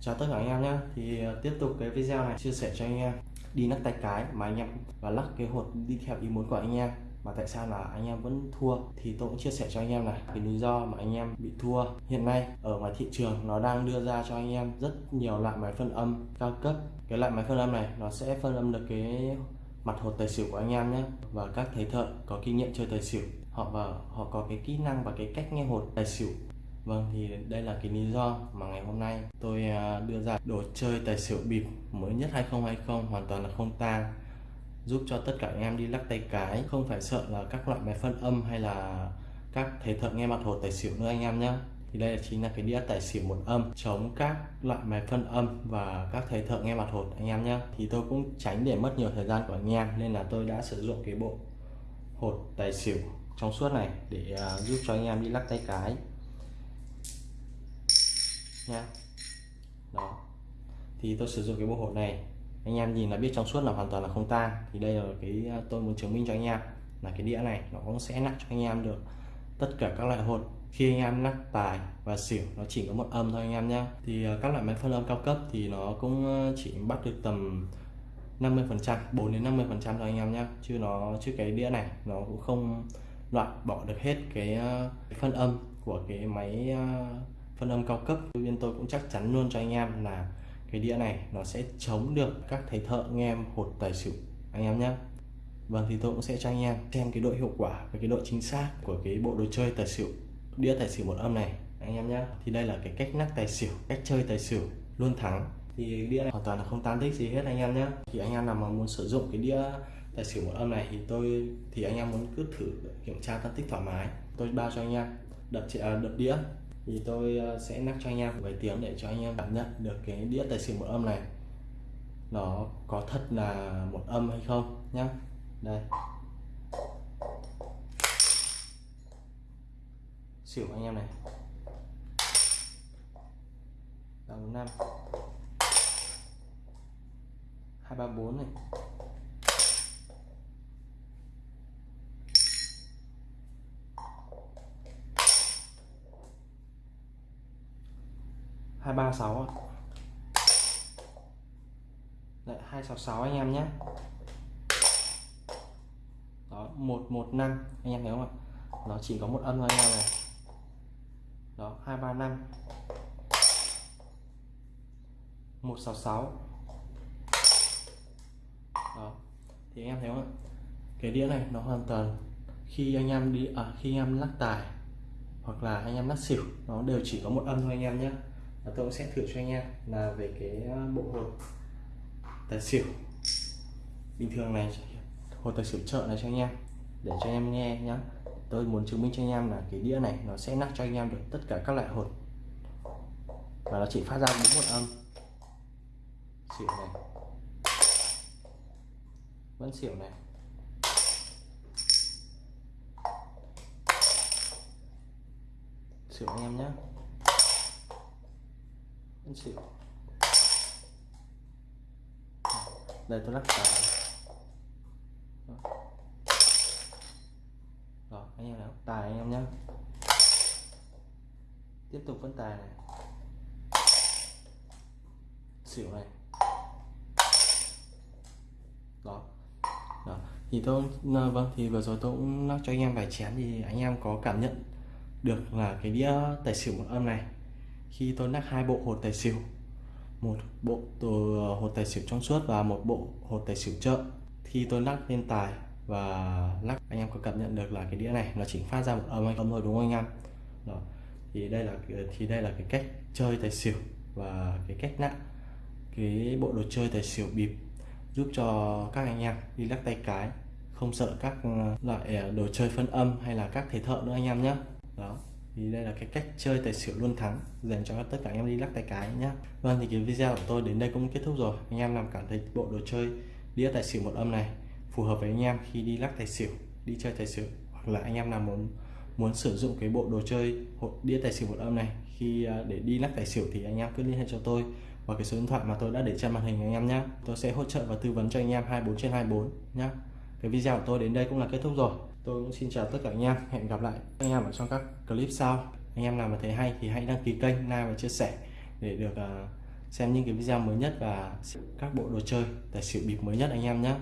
chào tất cả anh em nhé. Thì ờ, tiếp tục cái video này chia sẻ cho anh em. Đi lắc tay cái mà anh em và lắc cái hột đi theo ý muốn của anh em. Mà tại sao là anh em vẫn thua thì tôi cũng chia sẻ cho anh em này. Cái lý do mà anh em bị thua. Hiện nay ở ngoài thị trường nó đang đưa ra cho anh em rất nhiều loại máy phân âm cao cấp. Cái loại máy phân âm này nó sẽ phân âm được cái mặt hột tài xỉu của anh em nhé. Và các thầy thợ có kinh nghiệm chơi tài xỉu. Họ và họ có cái kỹ năng và cái cách nghe hột tài xỉu. Vâng thì đây là cái lý do mà ngày hôm nay tôi à, đưa ra đồ chơi tài xỉu bịp mới nhất 2020 hoàn toàn là không tang giúp cho tất cả anh em đi lắc tay cái không phải sợ là các loại máy phân âm hay là các thầy thợ nghe mặt hột tài xỉu nữa anh em nhé thì đây là chính là cái đĩa tài xỉu một âm chống các loại máy phân âm và các thầy thợ nghe mặt hột anh em nhé thì tôi cũng tránh để mất nhiều thời gian của anh em nên là tôi đã sử dụng cái bộ hột tài xỉu trong suốt này để uh, giúp cho anh em đi lắc tay cái nha. Đó. Thì tôi sử dụng cái bộ hột này. Anh em nhìn là biết trong suốt là hoàn toàn là không tan thì đây là cái à, tôi muốn chứng minh cho anh em là cái đĩa này nó cũng sẽ nắp cho anh em được. Tất cả các loại hột, khi anh em lắc tài và xỉu, nó chỉ có một âm thôi anh em nhé thì à, các loại máy phân âm cao cấp thì nó cũng à, chỉ bắt được tầm 50 phần trăm 4 đến 50 phần trăm thôi anh em nhé chứ nó, chứ cái đĩa này nó cũng không loại bỏ được hết cái phân âm của cái máy phân âm cao cấp. Bên tôi cũng chắc chắn luôn cho anh em là cái đĩa này nó sẽ chống được các thầy thợ, anh em hột tài xỉu, anh em nhé Vâng thì tôi cũng sẽ cho anh em xem cái độ hiệu quả và cái độ chính xác của cái bộ đồ chơi tài xỉu, đĩa tài xỉu một âm này, anh em nhé thì đây là cái cách nắp tài xỉu, cách chơi tài xỉu luôn thắng. Thì đĩa này hoàn toàn là không tan tích gì hết, anh em nhé thì anh em nào mà muốn sử dụng cái đĩa tài xỉu một âm này thì tôi, thì anh em muốn cứ thử kiểm tra tan tích thoải mái. Tôi bao cho anh em, đập à, đập đĩa thì tôi ờ, sẽ nắp cho anh em vài tiếng để cho anh em cảm nhận được cái đĩa tài xỉu một âm này. Nó có thật là một âm hay không nhá. Đây. Xỉu anh em này. Đồng năm. Hai ba bốn này. Hai ba sáu Đấy, 266 anh em nhé. Đó 115 anh em thấy không ạ? Nó chỉ có một âm thôi anh em này. Đó 235 166 đó thì anh em thấy không ạ? Cái đĩa này nó hoàn toàn khi anh em đi à, khi anh em lắc tài hoặc là anh em lắc xỉu nó đều chỉ có một âm thôi anh em nhé và tôi sẽ thử cho anh em. Là về cái ờ, bộ hột tài xỉu. Bình thường này, hột tài xỉu chợ này cho anh em. Để cho anh em nghe nhá. Tôi muốn chứng minh cho anh em là cái đĩa này nó sẽ nắp cho anh em được tất cả các loại hột. Và nó chỉ phát ra đúng một âm. Xỉu này. Vẫn xỉu này. Xỉu anh em nhé vẫn xỉu đây, tôi lắc tài rồi. Anh em nào? Tài anh em nhé tiếp tục vẫn tài này. Xỉu này. Đó đó thì tôi ờ, vâng thì vừa rồi tôi cũng lắc cho anh em vài chén thì anh em có cảm nhận được là cái đĩa tài xỉu một âm này khi tôi lắc hai bộ hột tài xỉu, một bộ từ hột tài xỉu trong suốt và một bộ hột tài xỉu chợ. Khi tôi lắc lên tài và lắc anh em có cảm nhận được là cái đĩa này nó chỉ phát ra một âm hay không thôi, đúng không anh em? Đó. Thì đây là thì đây là cái cách chơi tài xỉu và cái cách nặng cái bộ đồ chơi tài xỉu bịp, giúp cho các anh em đi lắc tay cái, không sợ các ờ, loại ờ, đồ chơi phân âm hay là các thầy thợ nữa anh em nhé. Đó thì đây là cái cách chơi tài xỉu luôn thắng, dành cho tất cả anh em đi lắc tay cái nhé vâng thì cái video của tôi đến đây cũng kết thúc rồi. Anh em làm cảm thấy bộ đồ chơi đĩa tài xỉu một âm này phù hợp với anh em khi đi lắc tài xỉu, đi chơi tài xỉu, hoặc là anh em nào muốn muốn sử dụng cái bộ đồ chơi đĩa tài xỉu một âm này khi à, để đi lắc tài xỉu thì anh em cứ liên hệ cho tôi và cái số điện thoại mà tôi đã để trên màn hình anh em nhé tôi sẽ hỗ trợ và tư vấn cho anh em 24 trên 24 nhé cái video của tôi đến đây cũng là kết thúc rồi tôi cũng xin chào tất cả anh em. Hẹn gặp lại anh em ở trong các clip sau. Anh em nào mà thấy hay thì hãy đăng ký kênh, like và chia sẻ để được à, xem những cái video mới nhất và các bộ đồ chơi, tài xỉu bịp mới nhất anh em nhé.